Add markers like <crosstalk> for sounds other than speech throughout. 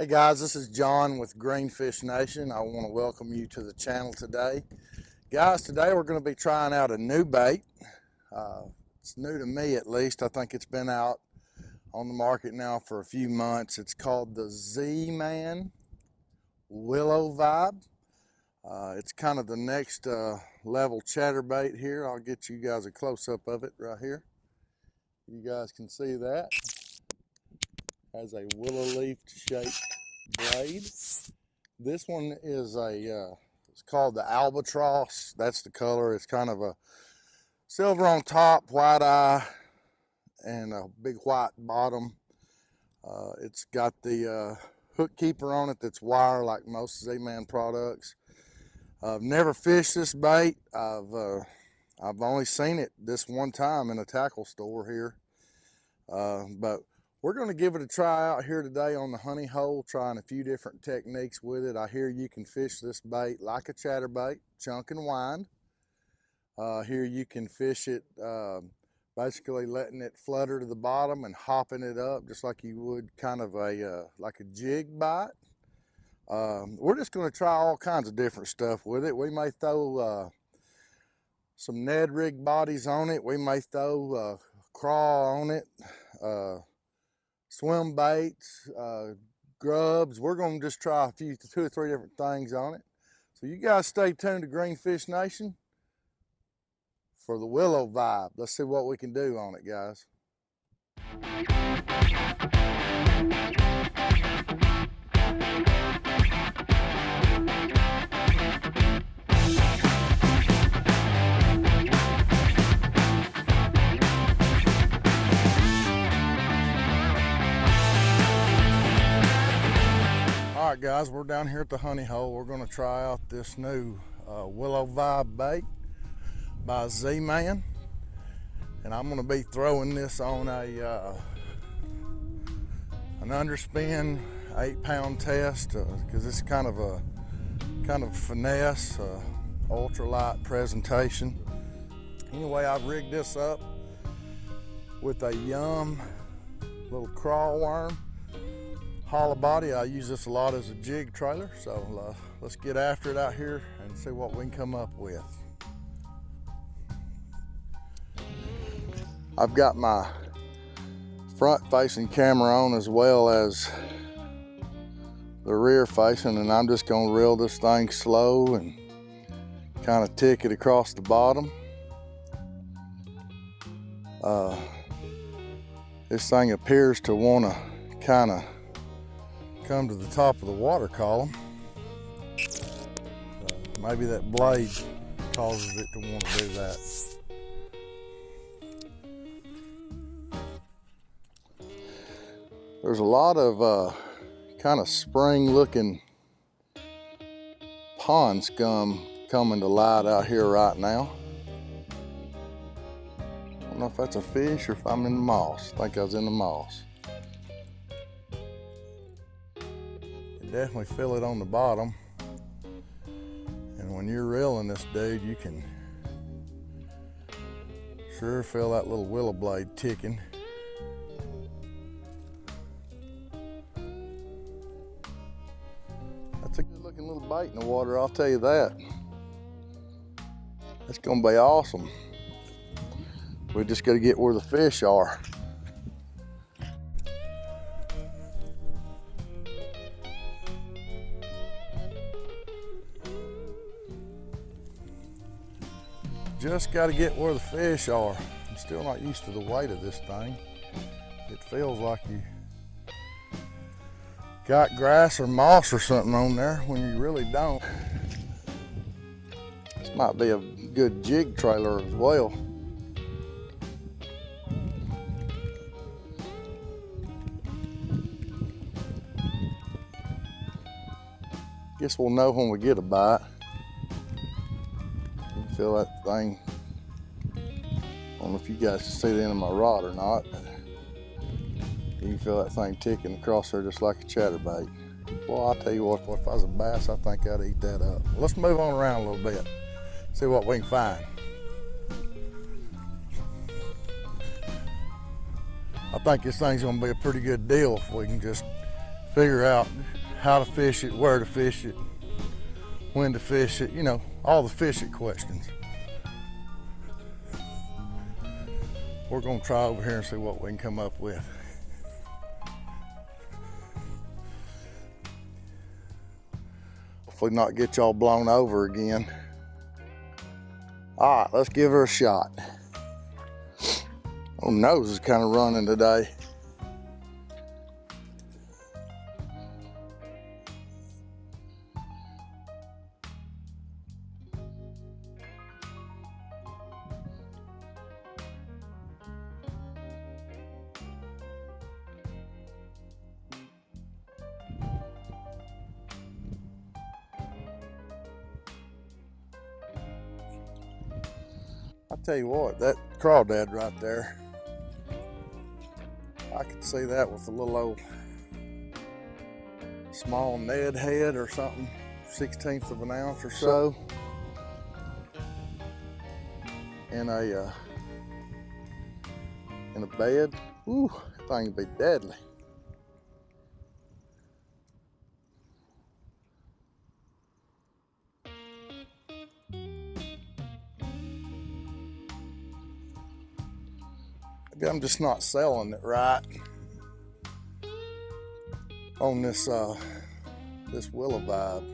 Hey guys, this is John with Greenfish Nation. I want to welcome you to the channel today. Guys, today we're going to be trying out a new bait. Uh, it's new to me at least. I think it's been out on the market now for a few months. It's called the Z-Man Willow Vibe. Uh, it's kind of the next uh, level chatterbait here. I'll get you guys a close-up of it right here. You guys can see that has a willow leaf shaped blade. This one is a, uh, it's called the albatross. That's the color. It's kind of a silver on top, white eye, and a big white bottom. Uh, it's got the uh, hook keeper on it that's wire like most Z-Man products. I've never fished this bait. I've uh, I've only seen it this one time in a tackle store here. Uh, but we're going to give it a try out here today on the honey hole, trying a few different techniques with it. I hear you can fish this bait like a chatterbait, chunk and wind. Uh, here you can fish it uh, basically letting it flutter to the bottom and hopping it up just like you would kind of a uh, like a jig bite. Um, we're just going to try all kinds of different stuff with it. We may throw uh, some Ned rig bodies on it. We may throw uh, craw on it. Swim baits, uh, grubs. We're going to just try a few, two or three different things on it. So you guys stay tuned to Greenfish Nation for the willow vibe. Let's see what we can do on it, guys. All right, guys, we're down here at the honey hole. We're going to try out this new uh, Willow Vibe bait by Z-Man. And I'm going to be throwing this on a uh, an underspin eight pound test because uh, it's kind of a kind of finesse, uh, ultralight presentation. Anyway, I've rigged this up with a Yum little crawl worm hollow body. I use this a lot as a jig trailer. So uh, let's get after it out here and see what we can come up with. I've got my front facing camera on as well as the rear facing and I'm just gonna reel this thing slow and kind of tick it across the bottom. Uh, this thing appears to want to kind of come to the top of the water column. Uh, maybe that blade causes it to want to do that. There's a lot of uh, kind of spring looking pond scum coming to light out here right now. I don't know if that's a fish or if I'm in the moss. I think I was in the moss. Definitely feel it on the bottom. And when you're reeling this dude, you can sure feel that little willow blade ticking. That's a good looking little bait in the water, I'll tell you that. That's gonna be awesome. We just gotta get where the fish are. Just got to get where the fish are. I'm still not used to the weight of this thing. It feels like you got grass or moss or something on there when you really don't. This might be a good jig trailer as well. Guess we'll know when we get a bite feel that thing. I don't know if you guys can see the end of my rod or not, you can feel that thing ticking across there just like a chatterbait. Well, I'll tell you what, if I was a bass, I think I'd eat that up. Let's move on around a little bit, see what we can find. I think this thing's gonna be a pretty good deal if we can just figure out how to fish it, where to fish it, when to fish it, you know, all the fish it questions. We're gonna try over here and see what we can come up with. Hopefully not get y'all blown over again. All right, let's give her a shot. Oh, nose is kind of running today. Tell you what, that crawdad right there, I could see that with a little old small Ned head or something, 16th of an ounce or so, in a uh, in a bed. Ooh, that thing would be deadly. I'm just not selling it right on this uh, this willow vibe.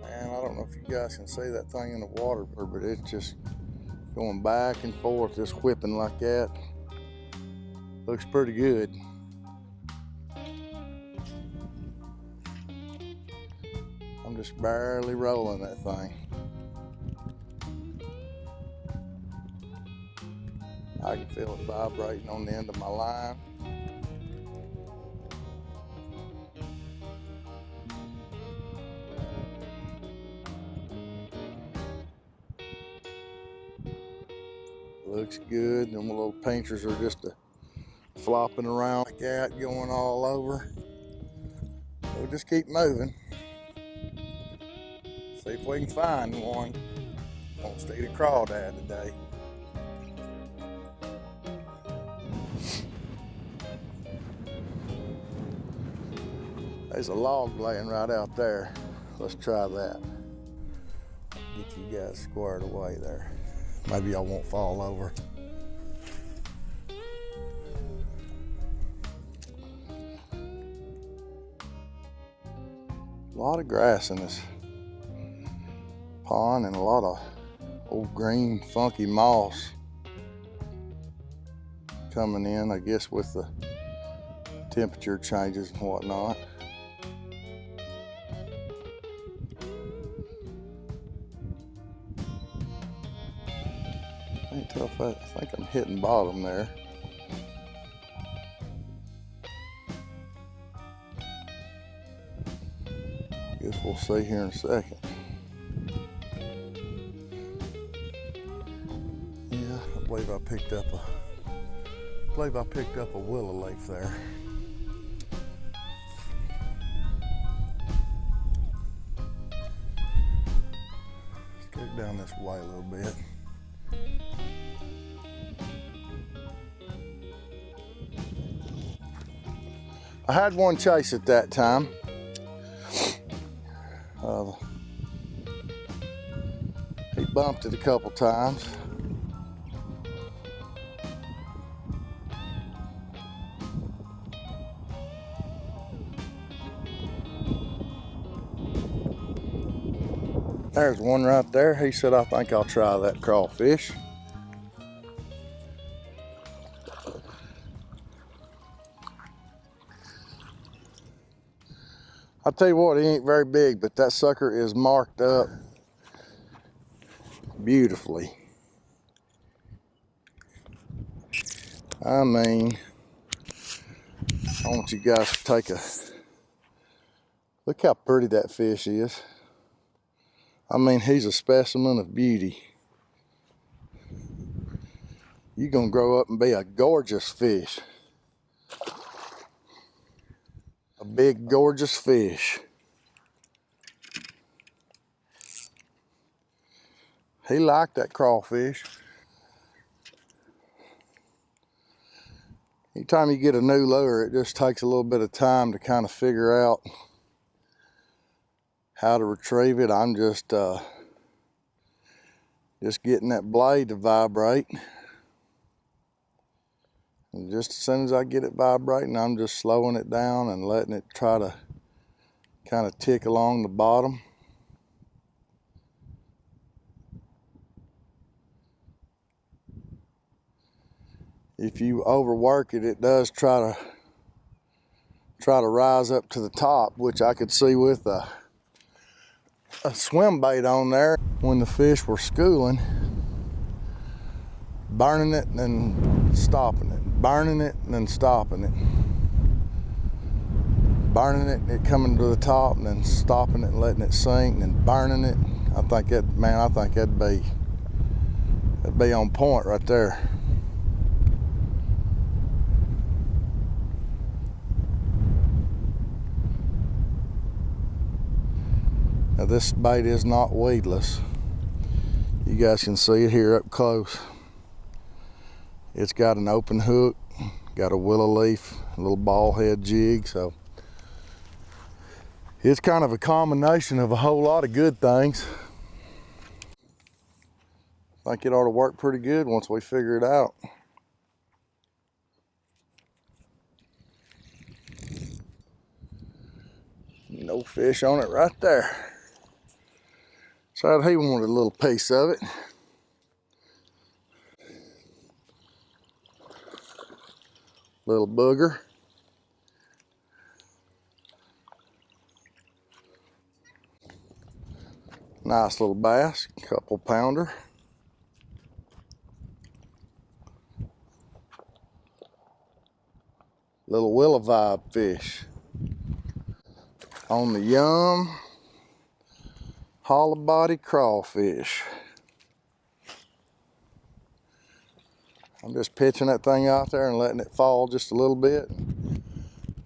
Man, I don't know if you guys can see that thing in the water, but it's just going back and forth, just whipping like that. Looks pretty good. I'm just barely rolling that thing. I can feel it vibrating on the end of my line. Looks good. Them little painters are just a flopping around like that, going all over. We'll just keep moving. See if we can find one. Won't stay to crawdad today. There's a log laying right out there. Let's try that. Get you guys squared away there. Maybe I won't fall over. A lot of grass in this pond and a lot of old green funky moss coming in, I guess with the temperature changes and whatnot. If I, I think I'm hitting bottom there. Guess we'll see here in a second. Yeah, I believe I picked up a I believe I picked up a willow leaf there. Let's go down this way a little bit. I had one chase at that time. Uh, he bumped it a couple times. There's one right there. He said, I think I'll try that crawfish. Tell you what, he ain't very big, but that sucker is marked up beautifully. I mean, I want you guys to take a look how pretty that fish is. I mean, he's a specimen of beauty. You're gonna grow up and be a gorgeous fish. A big gorgeous fish. He liked that crawfish. Anytime you get a new lure, it just takes a little bit of time to kind of figure out how to retrieve it. I'm just uh, just getting that blade to vibrate. And just as soon as I get it vibrating, I'm just slowing it down and letting it try to kind of tick along the bottom. If you overwork it, it does try to try to rise up to the top, which I could see with a, a swim bait on there when the fish were schooling, burning it and stopping it burning it and then stopping it. Burning it and it coming to the top and then stopping it and letting it sink and then burning it. I think that, man, I think that'd be, that'd be on point right there. Now this bait is not weedless. You guys can see it here up close. It's got an open hook, got a willow leaf, a little ball head jig, so it's kind of a combination of a whole lot of good things. I think it ought to work pretty good once we figure it out. No fish on it right there. So he wanted a little piece of it. Little booger. Nice little bass, couple pounder. Little willow vibe fish. On the yum, hollow body crawfish. I'm just pitching that thing out there and letting it fall just a little bit.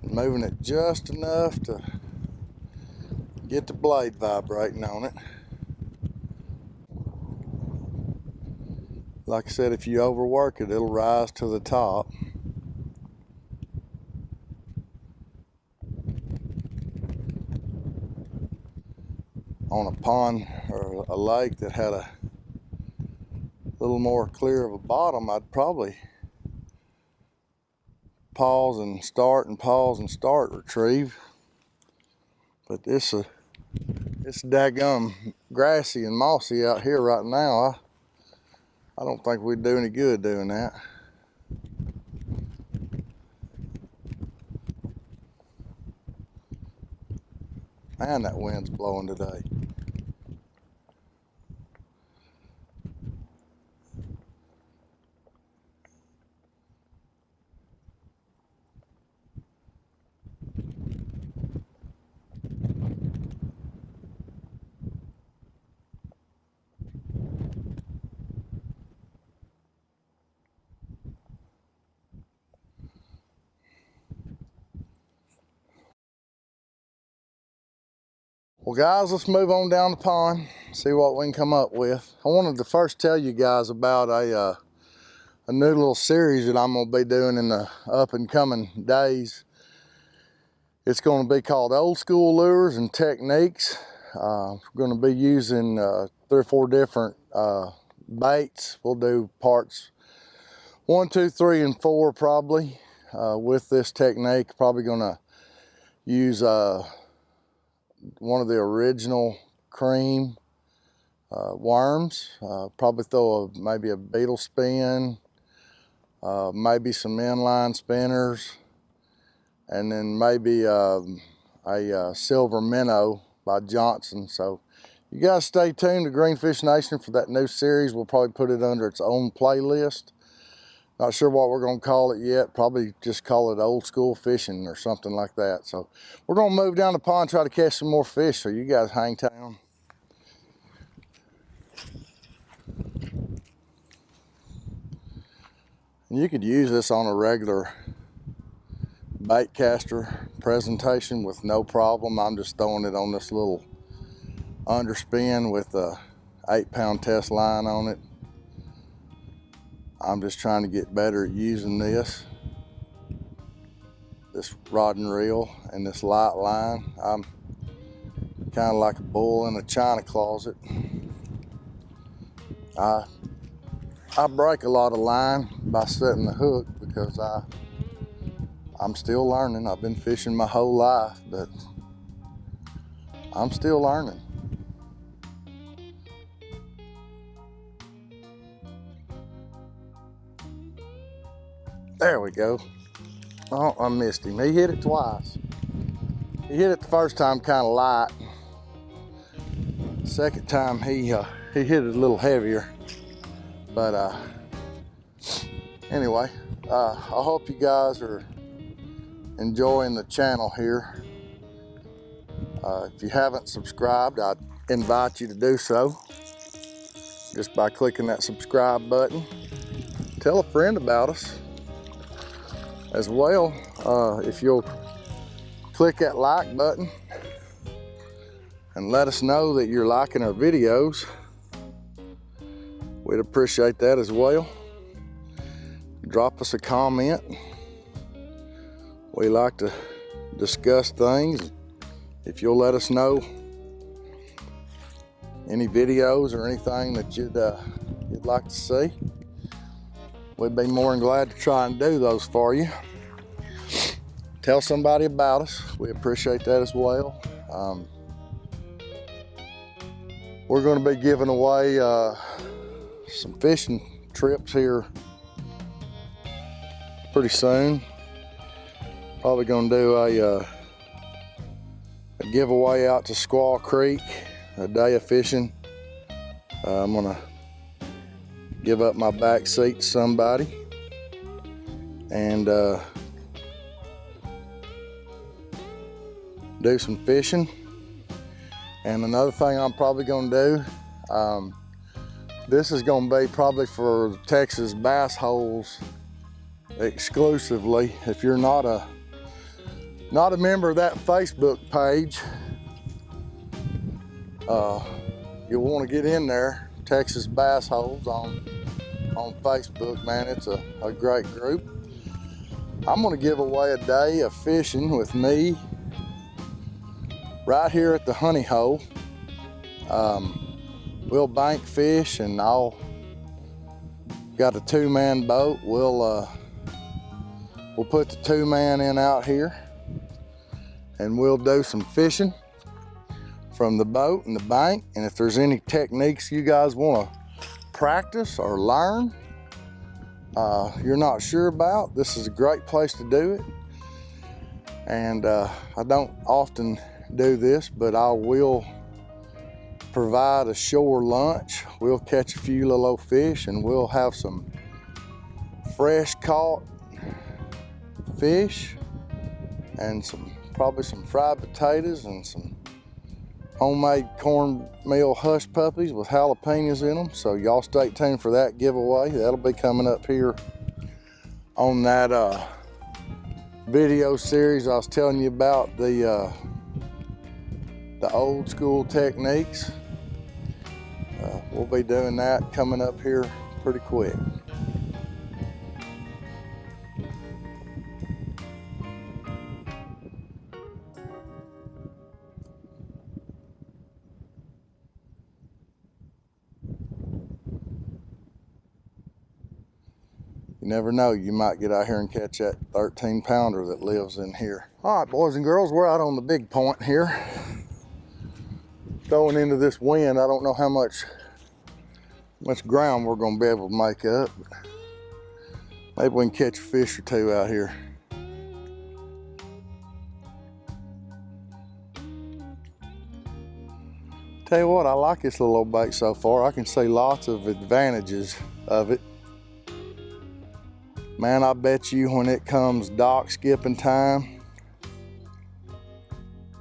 Moving it just enough to get the blade vibrating on it. Like I said, if you overwork it, it'll rise to the top. On a pond or a lake that had a little more clear of a bottom, I'd probably pause and start and pause and start retrieve. But this uh, it's daggum grassy and mossy out here right now. I, I don't think we'd do any good doing that. Man, that wind's blowing today. Well guys, let's move on down the pond, see what we can come up with. I wanted to first tell you guys about a, uh, a new little series that I'm gonna be doing in the up and coming days. It's gonna be called Old School Lures and Techniques. Uh, we're gonna be using uh, three or four different uh, baits. We'll do parts one, two, three, and four probably uh, with this technique. Probably gonna use uh, one of the original Creme uh, worms. Uh, probably throw a, maybe a beetle spin, uh, maybe some inline spinners, and then maybe um, a uh, silver minnow by Johnson. So you guys stay tuned to Greenfish Nation for that new series. We'll probably put it under its own playlist. Not sure what we're going to call it yet. Probably just call it old school fishing or something like that. So we're going to move down the pond, try to catch some more fish. So you guys hang tight. And you could use this on a regular bait caster presentation with no problem. I'm just throwing it on this little underspin with a eight pound test line on it. I'm just trying to get better at using this, this rod and reel and this light line. I'm kind of like a bull in a china closet. I, I break a lot of line by setting the hook because I, I'm still learning. I've been fishing my whole life, but I'm still learning. There we go. Oh, I missed him. He hit it twice. He hit it the first time kind of light. Second time he uh, he hit it a little heavier. But uh, anyway, uh, I hope you guys are enjoying the channel here. Uh, if you haven't subscribed, I invite you to do so just by clicking that subscribe button. Tell a friend about us as well. Uh, if you'll click that like button and let us know that you're liking our videos, we'd appreciate that as well. Drop us a comment. We like to discuss things. If you'll let us know any videos or anything that you'd, uh, you'd like to see, we'd be more than glad to try and do those for you. Tell somebody about us. We appreciate that as well. Um, we're going to be giving away uh, some fishing trips here pretty soon. Probably going to do a, uh, a giveaway out to Squaw Creek, a day of fishing. Uh, I'm going to give up my back seat to somebody. And uh, do some fishing. And another thing I'm probably gonna do, um, this is gonna be probably for Texas bass holes exclusively. If you're not a not a member of that Facebook page, uh, you'll want to get in there. Texas Bass Holes on on Facebook, man. It's a, a great group. I'm gonna give away a day of fishing with me right here at the honey hole. Um, we'll bank fish and I'll got a two-man boat. We'll uh, we'll put the two man in out here and we'll do some fishing from the boat and the bank. And if there's any techniques you guys want to practice or learn, uh, you're not sure about, this is a great place to do it. And uh, I don't often do this, but I will provide a shore lunch. We'll catch a few little fish and we'll have some fresh caught fish and some probably some fried potatoes and some homemade cornmeal hush puppies with jalapenos in them. So y'all stay tuned for that giveaway. That'll be coming up here on that uh, video series I was telling you about the uh, the old school techniques. Uh, we'll be doing that coming up here pretty quick. Never know, you might get out here and catch that 13 pounder that lives in here. All right, boys and girls, we're out on the big point here going into this wind, I don't know how much much ground we're gonna be able to make up. Maybe we can catch a fish or two out here. Tell you what, I like this little old bait so far. I can see lots of advantages of it. Man, I bet you when it comes dock skipping time,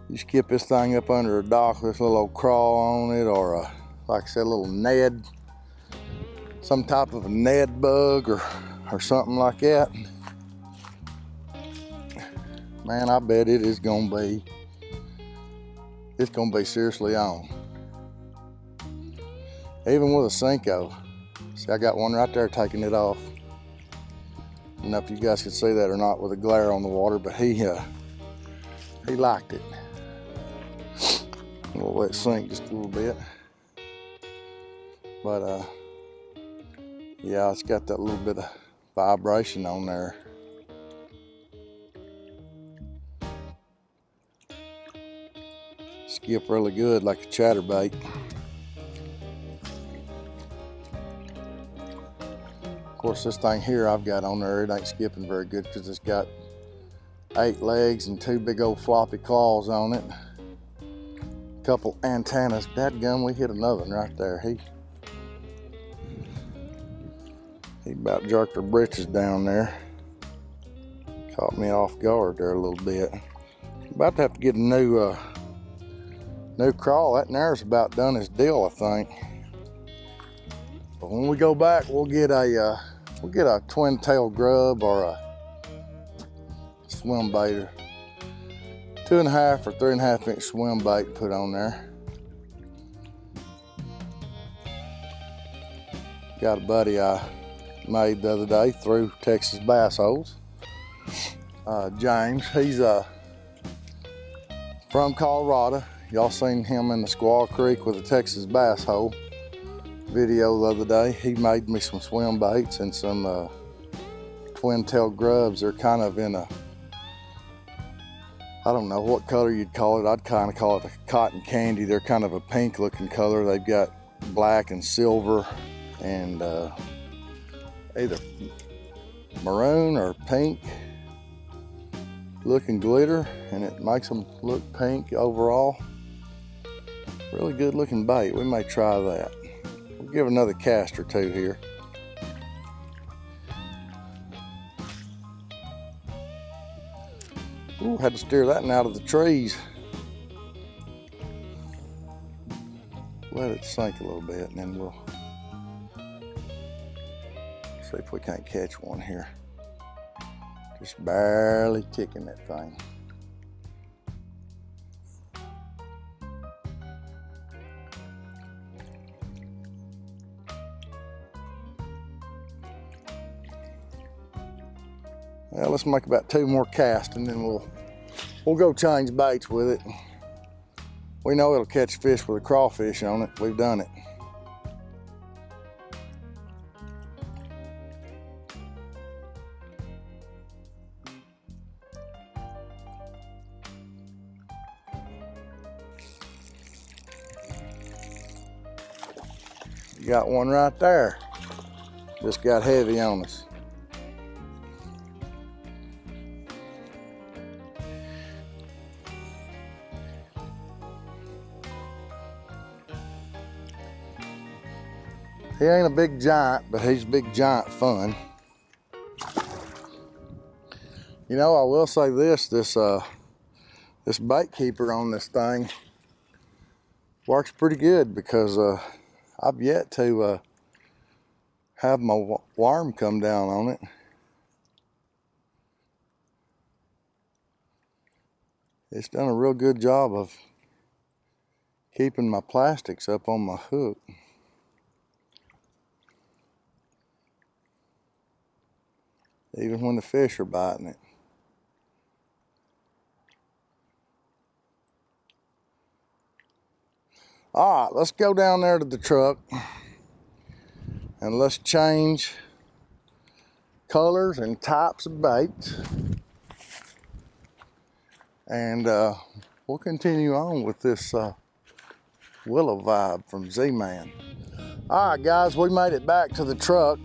you skip this thing up under a dock with a little crawl on it or a, like I said, a little Ned, some type of a Ned bug or, or something like that. man, I bet it is gonna be, it's gonna be seriously on. Even with a Senko. See, I got one right there taking it off. I don't know if you guys can see that or not with the glare on the water, but he, uh, he liked it. We'll let it sink just a little bit. But, uh, yeah, it's got that little bit of vibration on there. Skip really good like a chatterbait. Course, this thing here I've got on there, it ain't skipping very good because it's got eight legs and two big old floppy claws on it. A Couple antennas. Dadgum, we hit another one right there. He he about jerked her britches down there. Caught me off guard there a little bit. About to have to get a new uh, new crawl. That nare's about done his deal, I think. But when we go back, we'll get a uh, we'll get a twin tail grub or a swim baiter. Two and a half or three and a half inch swim bait put on there. Got a buddy I made the other day through Texas Bass Holes. Uh, James, he's uh, from Colorado. Y'all seen him in the Squaw Creek with a Texas bass hole video the other day. He made me some swim baits and some uh, twin tail grubs. They're kind of in a, I don't know what color you'd call it. I'd kind of call it a cotton candy. They're kind of a pink looking color. They've got black and silver and uh, either maroon or pink looking glitter and it makes them look pink overall. Really good looking bait. We may try that. We'll give another cast or two here. Ooh, had to steer that one out of the trees. Let it sink a little bit and then we'll see if we can't catch one here. Just barely ticking that thing. Let's make about two more casts and then we'll we'll go change baits with it. We know it'll catch fish with a crawfish on it. We've done it. You got one right there. Just got heavy on us. He ain't a big giant, but he's big giant fun. You know, I will say this, this uh, this bait keeper on this thing works pretty good because uh, I've yet to uh, have my worm come down on it. It's done a real good job of keeping my plastics up on my hook. Even when the fish are biting it. All right, let's go down there to the truck and let's change colors and types of baits. And uh, we'll continue on with this uh, willow vibe from Z-Man. All right, guys, we made it back to the truck.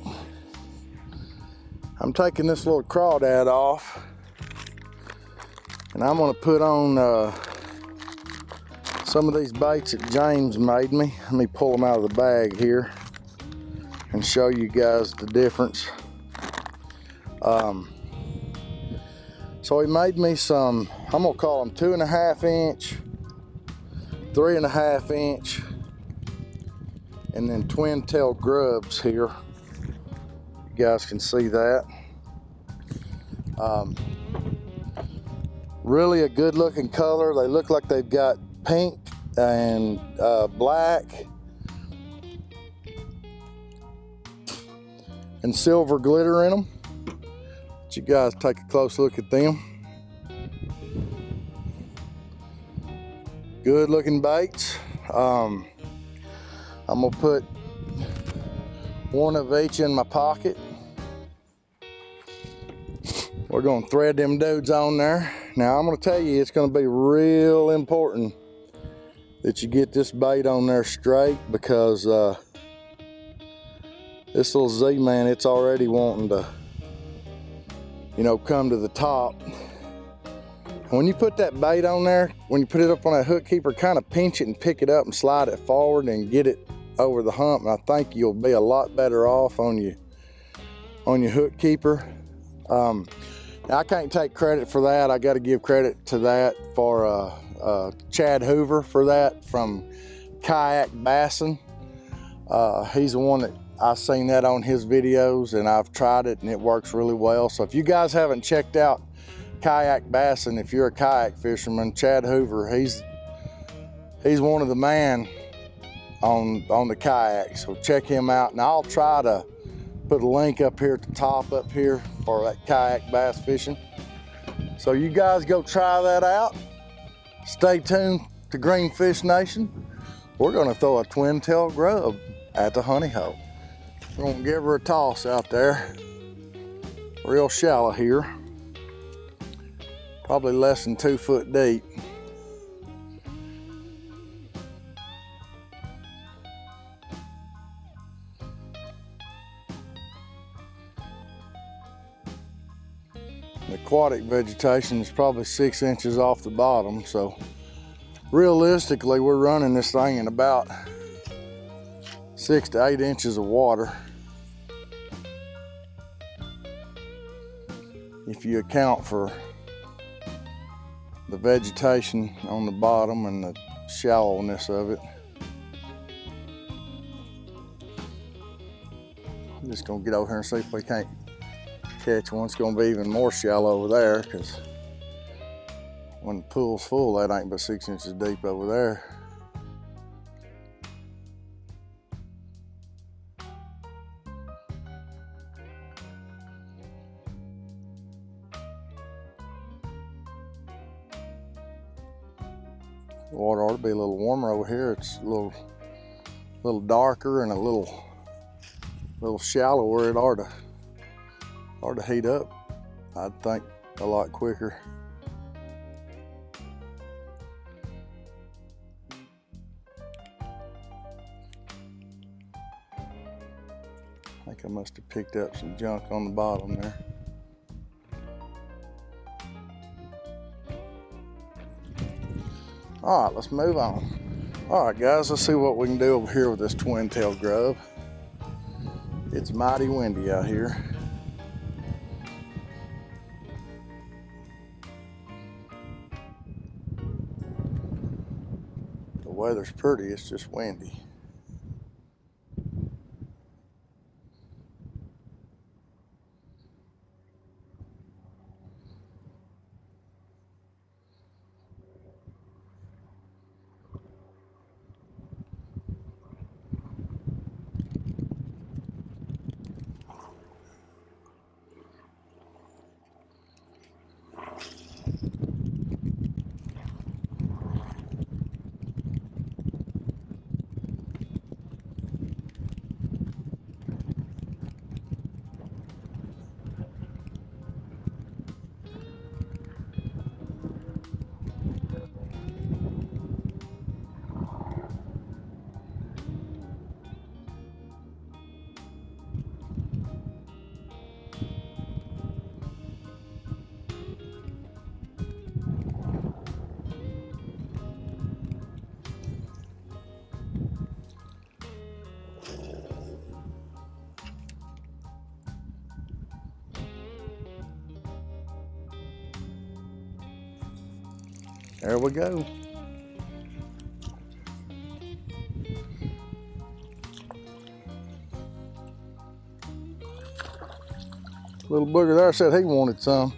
I'm taking this little crawdad off and I'm gonna put on uh, some of these baits that James made me. Let me pull them out of the bag here and show you guys the difference. Um, so he made me some, I'm gonna call them two and a half inch, three and a half inch, and then twin tail grubs here. Guys can see that. Um, Really a good looking color. They look like they've got pink and uh, black and silver glitter in them. Let you guys take a close look at them. Good looking baits. Um, I'm gonna put one of each in my pocket. We're gonna thread them dudes on there. Now I'm gonna tell you, it's gonna be real important that you get this bait on there straight because uh, this little Z-Man, it's already wanting to, you know, come to the top. When you put that bait on there, when you put it up on that hook keeper, kind of pinch it and pick it up and slide it forward and get it over the hump. And I think you'll be a lot better off on your, on your hook keeper. Um, I can't take credit for that. I got to give credit to that for uh, uh, Chad Hoover for that from Kayak Bassin. Uh, he's the one that I've seen that on his videos and I've tried it and it works really well. So if you guys haven't checked out Kayak Bassin, if you're a kayak fisherman, Chad Hoover, he's he's one of the man on on the kayak. So check him out and I'll try to put a link up here at the top up here for that kayak bass fishing. So you guys go try that out. Stay tuned to Greenfish Nation. We're gonna throw a twin tail grub at the honey hole. We're gonna give her a toss out there. Real shallow here. Probably less than two foot deep. Aquatic vegetation is probably six inches off the bottom, so realistically we're running this thing in about six to eight inches of water. If you account for the vegetation on the bottom and the shallowness of it. I'm just gonna get over here and see if we can't catch one. It's gonna be even more shallow over there because when the pool's full, that ain't but six inches deep over there. The water ought to be a little warmer over here. It's a little, little darker and a little, little shallower. It ought to hard to heat up. I'd think a lot quicker. I think I must have picked up some junk on the bottom there. All right, let's move on. All right, guys, let's see what we can do over here with this twin tail grub. It's mighty windy out here. Weather's pretty, it's just windy. There we go. Little booger there said he wanted some.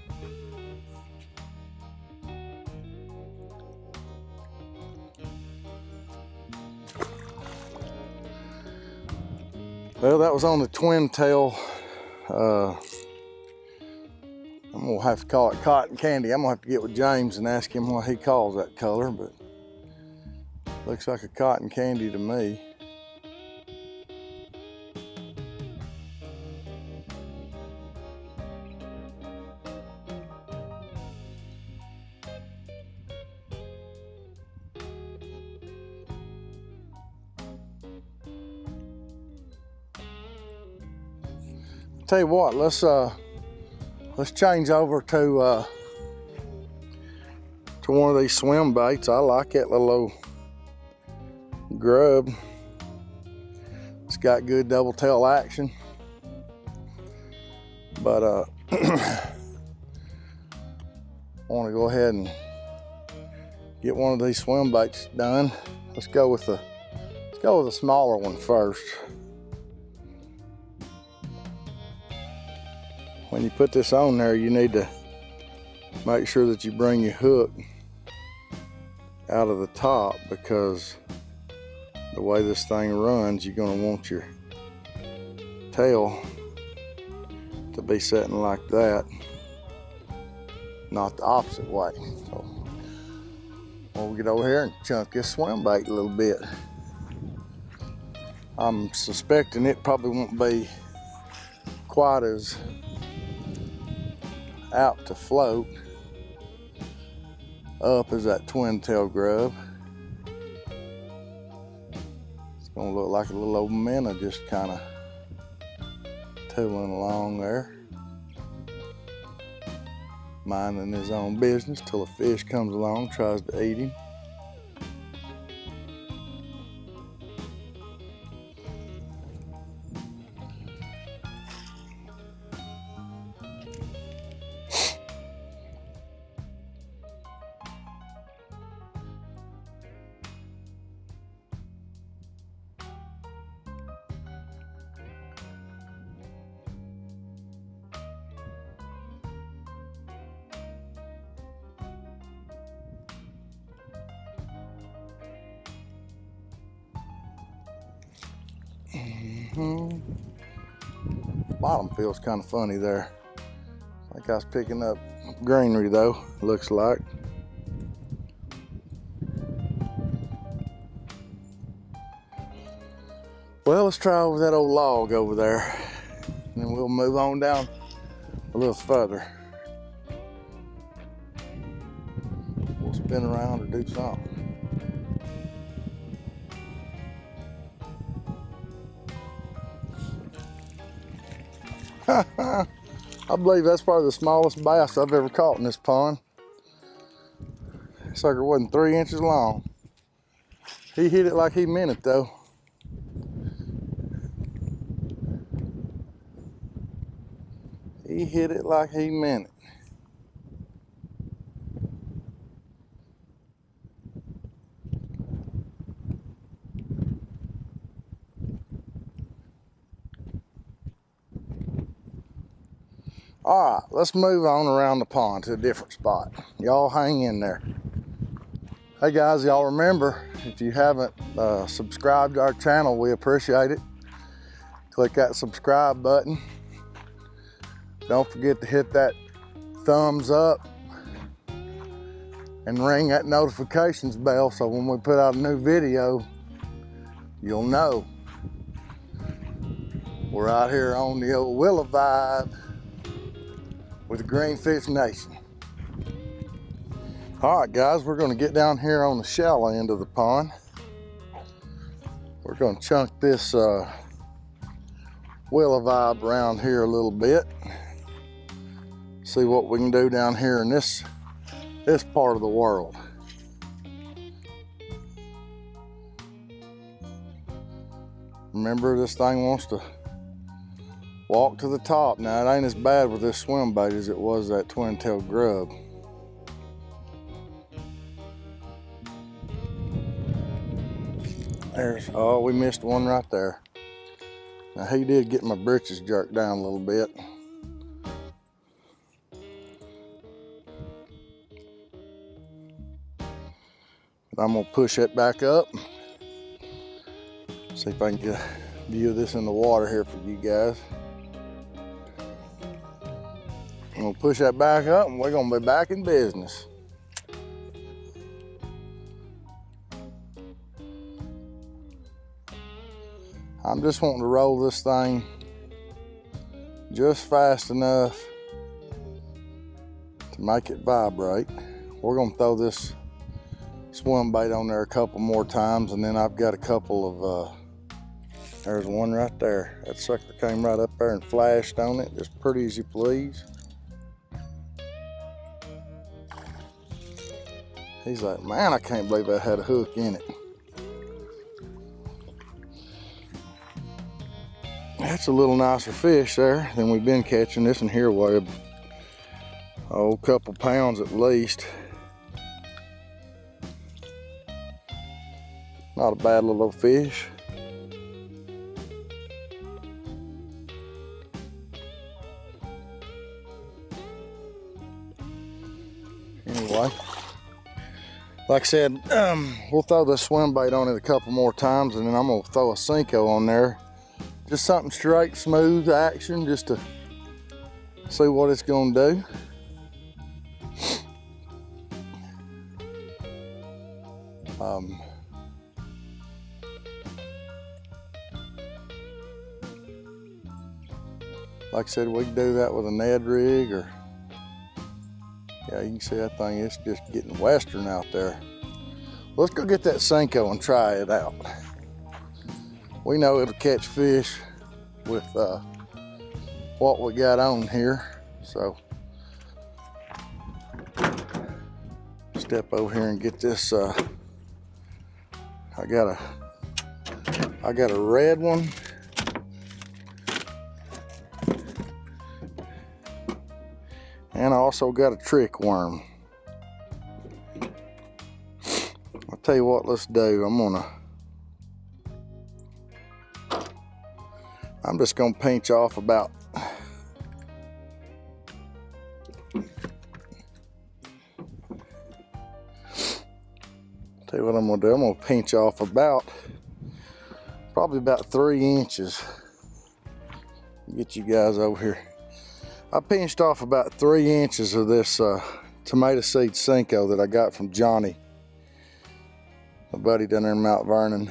Well, that was on the twin tail uh, Gonna have to call it cotton candy. I'm gonna have to get with James and ask him what he calls that color, but looks like a cotton candy to me. Tell you what, let's uh, let's change over to uh, to one of these swim baits. I like that little old grub. It's got good double tail action. But uh, I want to go ahead and get one of these swim baits done. Let's go with the let's go with a smaller one first. When you put this on there, you need to make sure that you bring your hook out of the top because the way this thing runs, you're gonna want your tail to be setting like that, not the opposite way. So we'll get over here and chunk this swim bait a little bit. I'm suspecting it probably won't be quite as out to float up is that twin tail grub. It's gonna look like a little old minnow just kind of tooling along there. Minding his own business till a fish comes along, tries to eat him. Kind of funny there. Like I was picking up greenery though, looks like. Well, let's try over that old log over there. And then we'll move on down a little further. We'll spin around or do something. <laughs> I believe that's probably the smallest bass I've ever caught in this pond. Sucker wasn't three inches long. He hit it like he meant it though. He hit it like he meant it. All right, let's move on around the pond to a different spot. Y'all hang in there. Hey guys, y'all remember, if you haven't uh, subscribed to our channel, we appreciate it. Click that subscribe button. Don't forget to hit that thumbs up and ring that notifications bell so when we put out a new video, you'll know. We're out here on the old Willow Vibe with Greenfish Nation. All right, guys, we're gonna get down here on the shallow end of the pond. We're gonna chunk this uh, willow vibe around here a little bit. See what we can do down here in this, this part of the world. Remember, this thing wants to walk to the top. Now it ain't as bad with this swim bait as it was that twin tail grub. There's, oh, we missed one right there. Now he did get my britches jerked down a little bit. But I'm gonna push it back up. See if I can get a view of this in the water here for you guys. I'm gonna push that back up and we're gonna be back in business. I'm just wanting to roll this thing just fast enough to make it vibrate. We're gonna throw this swim bait on there a couple more times and then I've got a couple of, uh, there's one right there. That sucker came right up there and flashed on it, just pretty as you please. He's like, man, I can't believe that had a hook in it. That's a little nicer fish there than we've been catching. This one here weighed oh, a couple pounds at least. Not a bad little fish. Like I said, um, we'll throw the swim bait on it a couple more times and then I'm gonna throw a Senko on there just something straight, smooth action, just to see what it's gonna do. Um, like I said, we can do that with a Ned rig or, yeah, you can see that thing, it's just getting western out there. Let's go get that Senko and try it out we know it'll catch fish with uh, what we got on here. So step over here and get this. Uh, I got a I got a red one. And I also got a trick worm. I'll tell you what, let's do. I'm gonna I'm just gonna pinch off about Tell you what I'm gonna do, I'm gonna pinch off about probably about three inches. Get you guys over here. I pinched off about three inches of this uh, tomato seed Senko that I got from Johnny, my buddy down there in Mount Vernon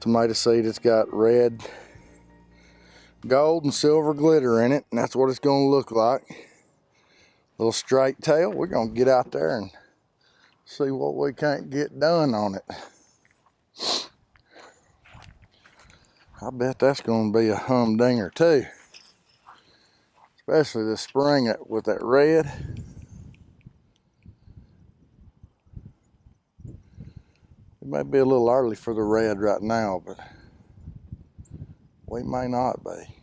tomato seed. It's got red, gold, and silver glitter in it, and that's what it's going to look like. Little straight tail. We're going to get out there and see what we can't get done on it. I bet that's going to be a humdinger too. Especially this spring with that red. It may be a little early for the red right now, but we may not be.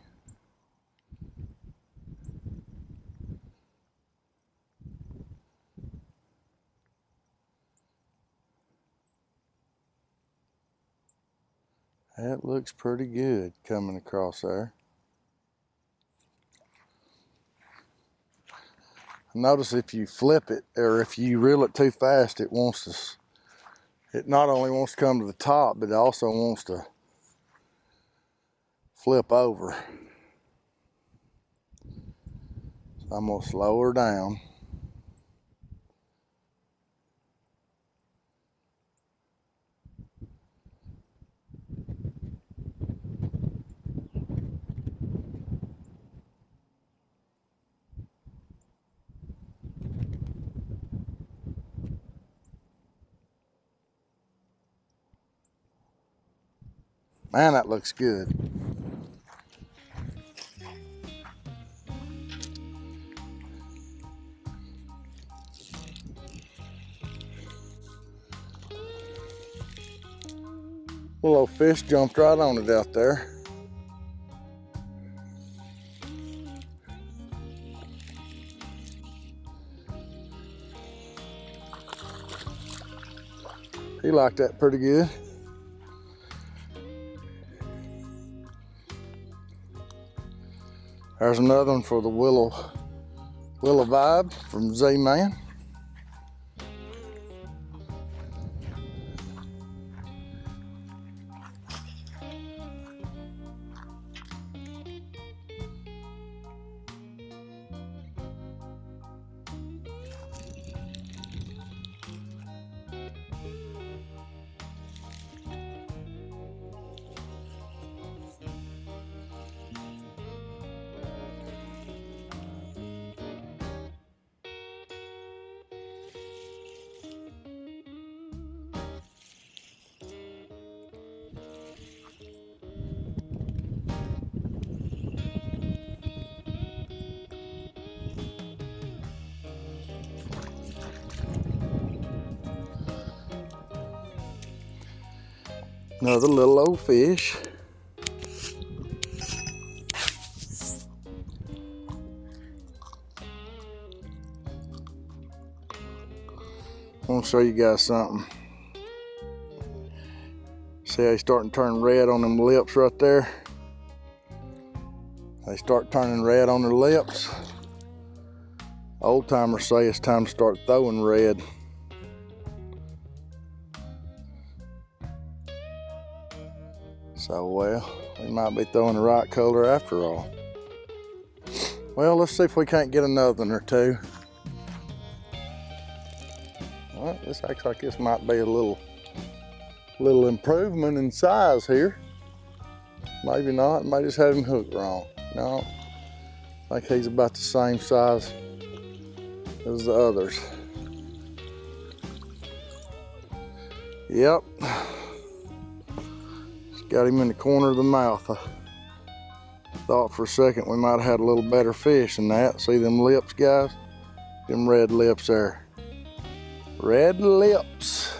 That looks pretty good coming across there. Notice if you flip it or if you reel it too fast, it wants to it not only wants to come to the top, but it also wants to flip over. So I'm gonna slow her down. Man, that looks good. Little fish jumped right on it out there. He liked that pretty good. There's another one for the Willow Willow Vibe from Z-Man. Another little old fish. I want to show you guys something. See how he's starting to turn red on them lips right there? They start turning red on their lips. Old timers say it's time to start throwing red. Might be throwing the right color after all. Well, let's see if we can't get another one or two. Well, this acts like this might be a little, little improvement in size here. Maybe not, might just have him hooked wrong. No, I think he's about the same size as the others. Yep, Got him in the corner of the mouth. I thought for a second we might have had a little better fish than that. See them lips, guys? Them red lips there. Red lips.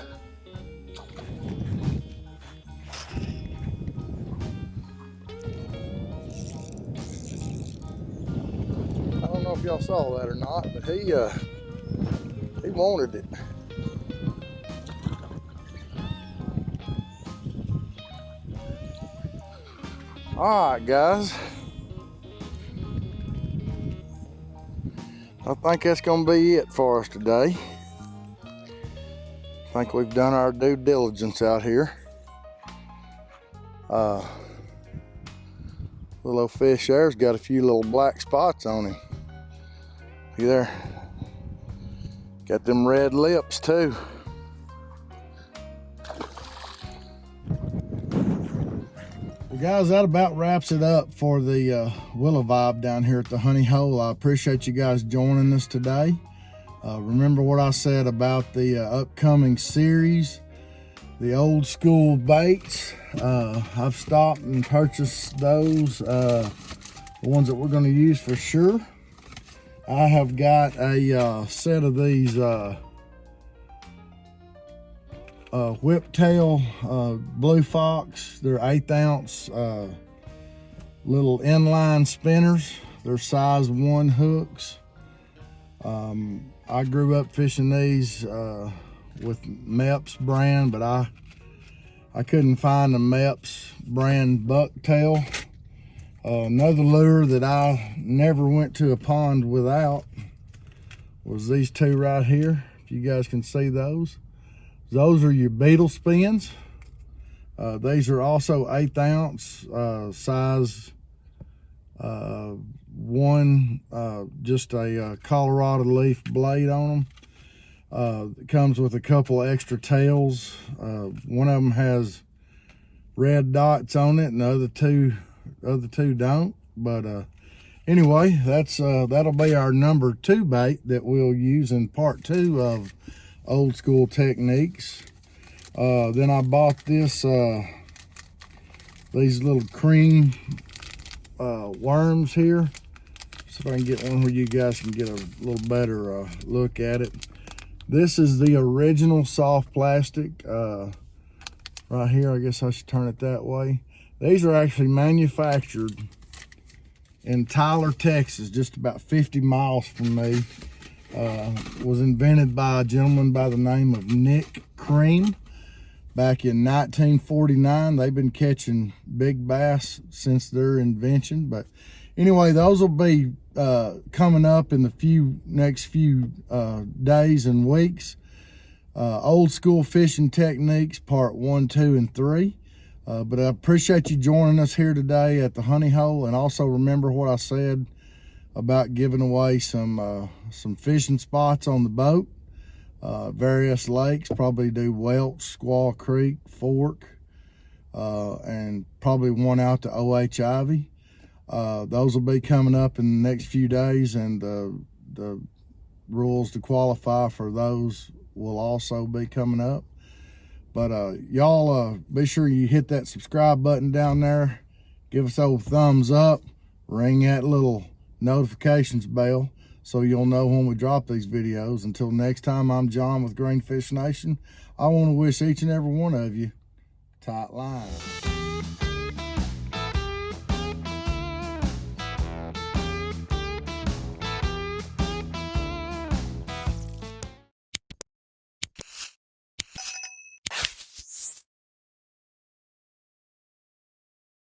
I don't know if y'all saw that or not, but he uh, he wanted it. All right, guys. I think that's gonna be it for us today. I think we've done our due diligence out here. Uh, little fish there's got a few little black spots on him. See there? Got them red lips too. Guys, that about wraps it up for the uh, Willow Vibe down here at the Honey Hole. I appreciate you guys joining us today. Uh, remember what I said about the uh, upcoming series, the old school baits. Uh, I've stopped and purchased those, uh, the ones that we're going to use for sure. I have got a uh, set of these uh, whiptail uh, blue fox. They're eighth ounce uh, little inline spinners. They're size one hooks. Um, I grew up fishing these uh, with Mepps brand, but I I couldn't find the Mepps brand bucktail. Uh, another lure that I never went to a pond without was these two right here. If you guys can see those. Those are your beetle spins. Uh, these are also eighth ounce uh, size uh, one, uh, just a uh, Colorado leaf blade on them. Uh, it comes with a couple extra tails. one of them has red dots on it and the other two, other two don't. But anyway, that's that'll be our number two bait that we'll use in part two of old school techniques. Uh, then I bought this, uh, these little Creme uh, worms here. See if I can get one where you guys can get a little better uh, look at it. This is the original soft plastic. Uh, right here, I guess I should turn it that way. These are actually manufactured in Tyler, Texas, just about 50 miles from me uh, was invented by a gentleman by the name of Nick Creme back in 1949. They've been catching big bass since their invention. But anyway, those will be uh, coming up in the few next few uh, days and weeks. Uh, old school fishing techniques, part one, two, and three. Uh, but I appreciate you joining us here today at the Honey Hole. And also remember what I said about giving away some uh, some fishing spots on the boat. Uh, various lakes, probably do Welsh, Squaw Creek, Fork, uh, and probably one out to O.H. Ivie. Uh, those will be coming up in the next few days and the the rules to qualify for those will also be coming up. But uh, y'all uh, be sure you hit that subscribe button down there. Give us a thumbs up. Ring that little notifications bell so you'll know when we drop these videos. Until next time, I'm John with Greenfish Nation. I want to wish each and every one of you tight line.